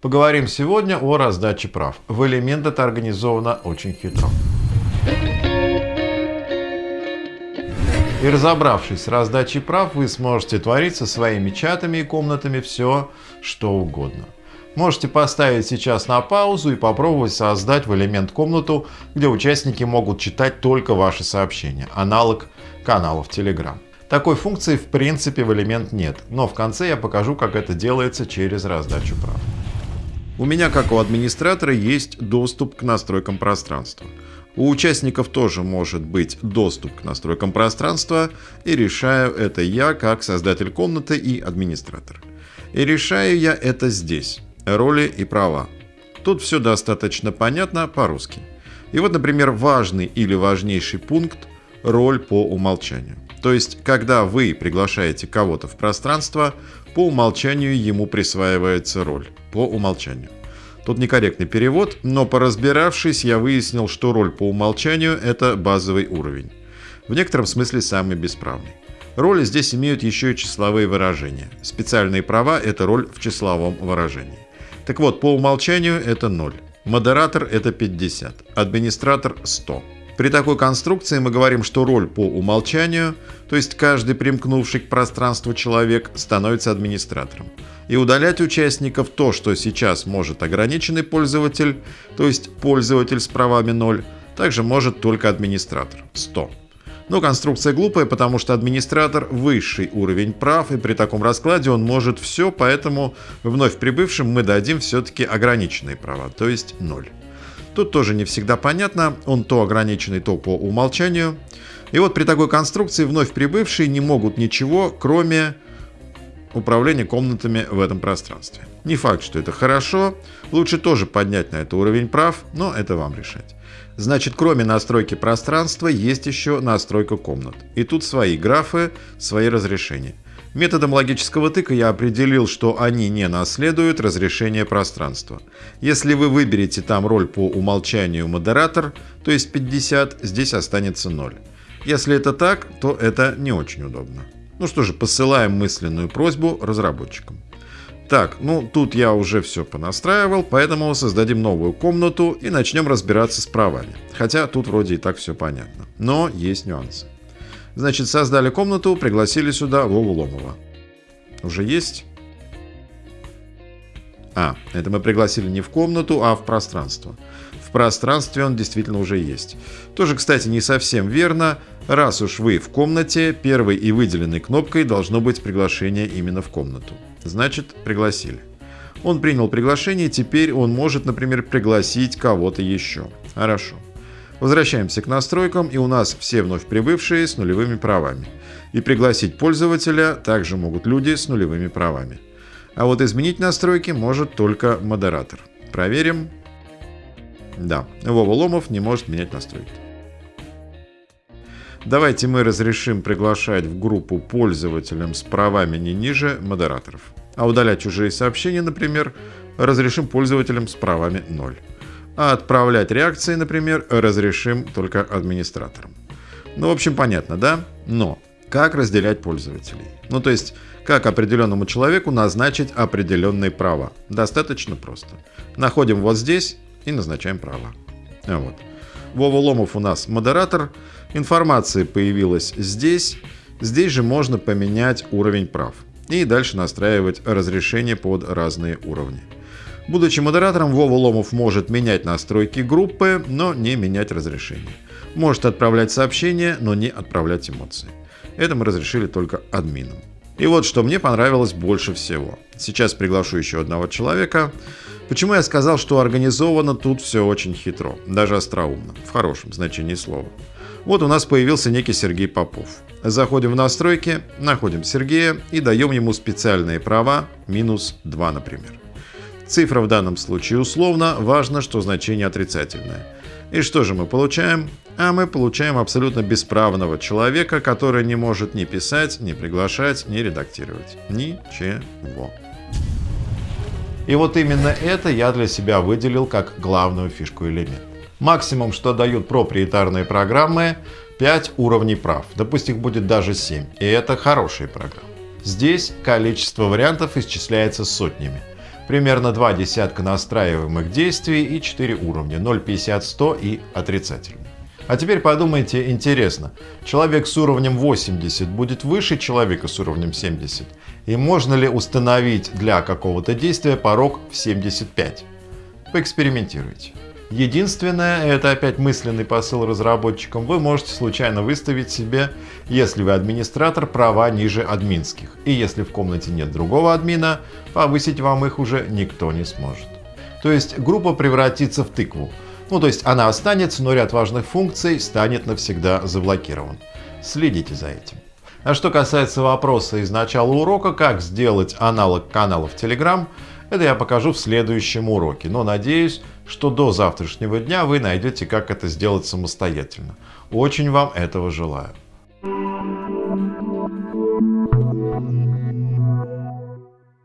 Поговорим сегодня о раздаче прав. В элемент это организовано очень хитро. И разобравшись с раздачей прав, вы сможете творить со своими чатами и комнатами все, что угодно. Можете поставить сейчас на паузу и попробовать создать в элемент комнату, где участники могут читать только ваши сообщения, аналог каналов Telegram. Такой функции в принципе в элемент нет, но в конце я покажу, как это делается через раздачу прав. У меня, как у администратора, есть доступ к настройкам пространства. У участников тоже может быть доступ к настройкам пространства, и решаю это я, как создатель комнаты и администратор. И решаю я это здесь. Роли и права. Тут все достаточно понятно по-русски. И вот, например, важный или важнейший пункт – роль по умолчанию. То есть, когда вы приглашаете кого-то в пространство, по умолчанию ему присваивается роль. По умолчанию. Тут некорректный перевод, но поразбиравшись, я выяснил, что роль по умолчанию – это базовый уровень. В некотором смысле самый бесправный. Роли здесь имеют еще и числовые выражения. Специальные права – это роль в числовом выражении. Так вот, по умолчанию это 0. Модератор – это 50. Администратор – 100. При такой конструкции мы говорим, что роль по умолчанию, то есть каждый примкнувший к пространству человек, становится администратором. И удалять участников то, что сейчас может ограниченный пользователь, то есть пользователь с правами 0, также может только администратор 100. Но конструкция глупая, потому что администратор – высший уровень прав, и при таком раскладе он может все, поэтому вновь прибывшим мы дадим все-таки ограниченные права, то есть 0. Тут тоже не всегда понятно, он то ограниченный, то по умолчанию. И вот при такой конструкции вновь прибывшие не могут ничего, кроме управления комнатами в этом пространстве. Не факт, что это хорошо, лучше тоже поднять на это уровень прав, но это вам решать. Значит, кроме настройки пространства, есть еще настройка комнат. И тут свои графы, свои разрешения. Методом логического тыка я определил, что они не наследуют разрешение пространства. Если вы выберете там роль по умолчанию модератор, то есть 50, здесь останется 0. Если это так, то это не очень удобно. Ну что же, посылаем мысленную просьбу разработчикам. Так, ну тут я уже все понастраивал, поэтому создадим новую комнату и начнем разбираться с правами. Хотя тут вроде и так все понятно. Но есть нюансы. Значит, создали комнату, пригласили сюда Вову Ломова. Уже есть? А, это мы пригласили не в комнату, а в пространство. В пространстве он действительно уже есть. Тоже, кстати, не совсем верно. Раз уж вы в комнате, первой и выделенной кнопкой должно быть приглашение именно в комнату. Значит, пригласили. Он принял приглашение, теперь он может, например, пригласить кого-то еще. Хорошо. Возвращаемся к настройкам, и у нас все вновь прибывшие с нулевыми правами. И пригласить пользователя также могут люди с нулевыми правами. А вот изменить настройки может только модератор. Проверим. Да, Вова Ломов не может менять настройки. Давайте мы разрешим приглашать в группу пользователям с правами не ниже модераторов. А удалять чужие сообщения, например, разрешим пользователям с правами 0 а отправлять реакции, например, разрешим только администраторам. Ну, в общем, понятно, да? Но как разделять пользователей? Ну, то есть, как определенному человеку назначить определенные права? Достаточно просто. Находим вот здесь и назначаем права. А вот. Вова Ломов у нас модератор. Информация появилась здесь. Здесь же можно поменять уровень прав. И дальше настраивать разрешение под разные уровни. Будучи модератором, Вова Ломов может менять настройки группы, но не менять разрешение. Может отправлять сообщения, но не отправлять эмоции. Это мы разрешили только админам. И вот что мне понравилось больше всего. Сейчас приглашу еще одного человека. Почему я сказал, что организовано тут все очень хитро, даже остроумно, в хорошем значении слова. Вот у нас появился некий Сергей Попов. Заходим в настройки, находим Сергея и даем ему специальные права, минус 2, например. Цифра в данном случае условно, важно, что значение отрицательное. И что же мы получаем? А мы получаем абсолютно бесправного человека, который не может ни писать, ни приглашать, ни редактировать. Ничего. И вот именно это я для себя выделил как главную фишку элемента. Максимум, что дают проприетарные программы, 5 уровней прав. Допустим, их будет даже 7. И это хорошие программы. Здесь количество вариантов исчисляется сотнями. Примерно два десятка настраиваемых действий и 4 уровня 0, 50, 100 и отрицательный. А теперь подумайте, интересно, человек с уровнем 80 будет выше человека с уровнем 70? И можно ли установить для какого-то действия порог в 75? Поэкспериментируйте. Единственное, это опять мысленный посыл разработчикам, вы можете случайно выставить себе, если вы администратор, права ниже админских. И если в комнате нет другого админа, повысить вам их уже никто не сможет. То есть группа превратится в тыкву. Ну то есть она останется, но ряд важных функций станет навсегда заблокирован. Следите за этим. А что касается вопроса из начала урока, как сделать аналог каналов Telegram, это я покажу в следующем уроке, но надеюсь, что до завтрашнего дня вы найдете, как это сделать самостоятельно. Очень вам этого желаю.